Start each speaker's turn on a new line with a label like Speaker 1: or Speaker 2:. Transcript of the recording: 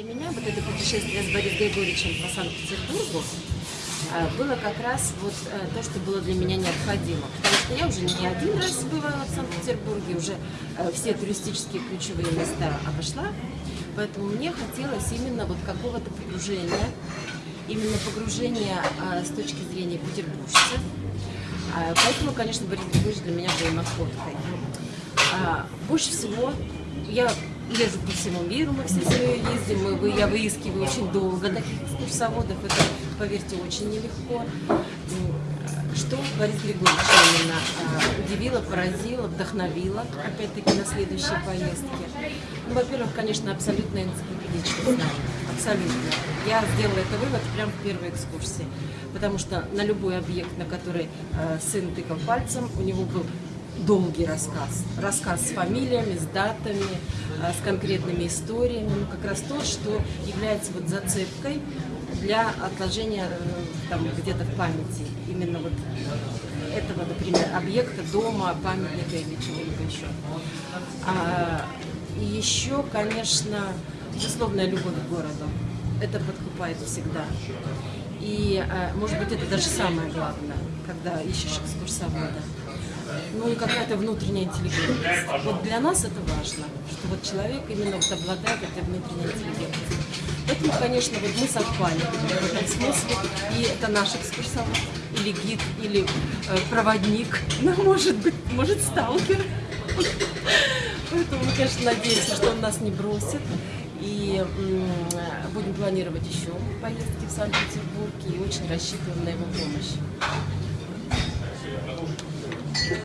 Speaker 1: Для меня вот это путешествие с Борисом Григорьевичем по Санкт-Петербургу э, было как раз вот э, то, что было для меня необходимо. Потому что я уже не один раз бывала в Санкт-Петербурге, уже э, все туристические ключевые места обошла. Поэтому мне хотелось именно вот какого-то погружения, именно погружения с точки зрения петербуржца. Поэтому, конечно, Борис Григорьевич для меня был находкой. Больше всего я езжу по всему миру, мы все ездим, мы, я выискиваю очень долго таких экскурсоводов, это, поверьте, очень нелегко. Что Борис Григорьевич именно а, удивило, поразило, вдохновило, опять-таки, на следующие поездки? Ну, во-первых, конечно, абсолютно энциклопедичное знание, абсолютно. Я сделала это вывод прямо в первой экскурсии, потому что на любой объект, на который э, сын тыкал пальцем, у него был долгий рассказ. Рассказ с фамилиями, с датами, а, с конкретными историями. Ну, как раз то, что является вот зацепкой для отложения э, там где-то в памяти. Именно вот этого, например, объекта, дома, памятника или чего-либо еще. А, и еще, конечно, безусловная любовь к городу. Это подкупает всегда. И, а, может быть, это даже самое главное, когда ищешь экскурсовода ну и какая-то внутренняя интеллигентность. Вот для нас это важно, что вот человек именно вот обладает этой внутренней интеллигентностью. Поэтому, конечно, вот мы совпали в этом смысле, и это наш экскурсовод, или гид, или э, проводник, ну, может быть, может, сталкер. Поэтому мы, конечно, надеемся, что он нас не бросит. И будем планировать еще поездки в Санкт-Петербург и очень рассчитываем на его помощь.